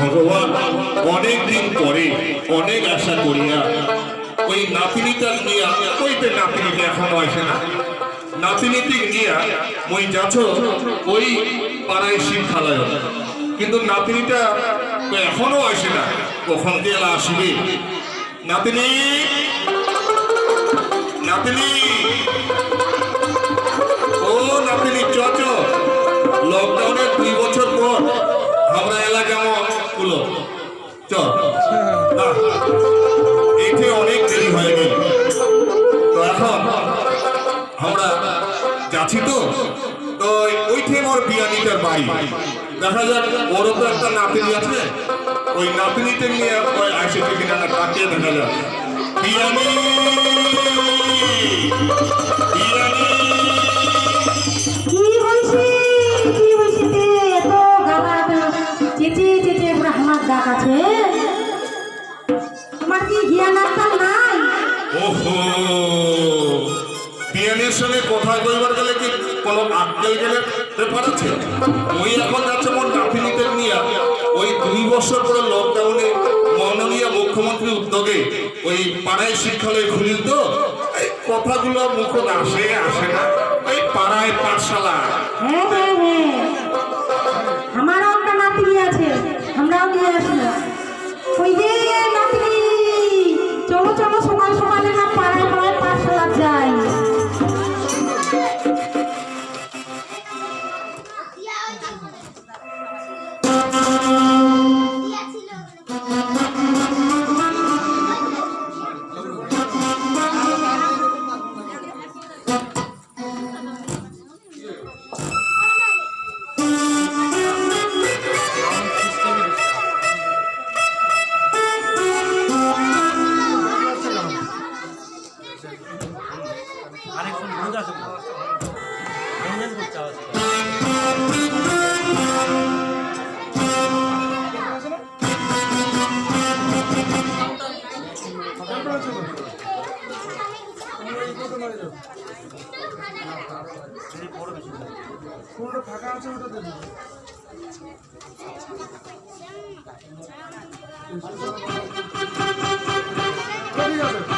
ভগবান অনেক দিন পরে, অনেক আশা করিয়া, ওই নাতিনিটা নিয়া ওইতে নাতিনিটা এখনও আসে না নাতিনিটি নিয়া ওই যাচ্ছ, ওই পাড়ায় শিব খালায় কিন্তু নাতিনিটা এখনও আসে না, কখন দিয়ে আসবে? নাতিনি। নাতিনি। ও নাতিনি চ চ লকডাউনের দুই বছর পর আমরা এলাকা গুলো চ এতে অনেক দেরি হয়ে গেল। তো এখন আমরা যাচ্ছি তো? তো ওইঠে আমার বিয়ানিটার বাড়ি। দেখা যাক ওরও তো একটা নাতিনি আছে। ওই নাতিনিতে নিয়ে ওই আসেছে কিনা না তাকে দেখা যাক আত্মা ওহো! পিয়ানির সঙ্গে কথা কইবার গেলে কি কোনো আক্কেল গেলে ব্যাপার আছে? ওই এখন যাচ্ছে মোর নাতিনিদের নিয়ে। দুই বছর পরে লকডাউনে মাননীয় মুখ্যমন্ত্রী উদ্যোগে ওই পাড়ায় শিক্ষালয় খুলিল তো কথাগুলো মুখ আসে আসে না। এই পাড়ায় পাঠশালা। 아래 손 모자 좀 연연 걷자 손으로 가까운 되는 거. 같아요.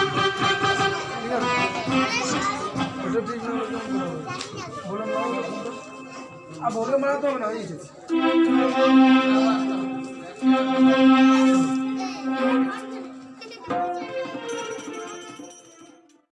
શ્રી કૃષ્ણ આ ભોગે મળતો નથી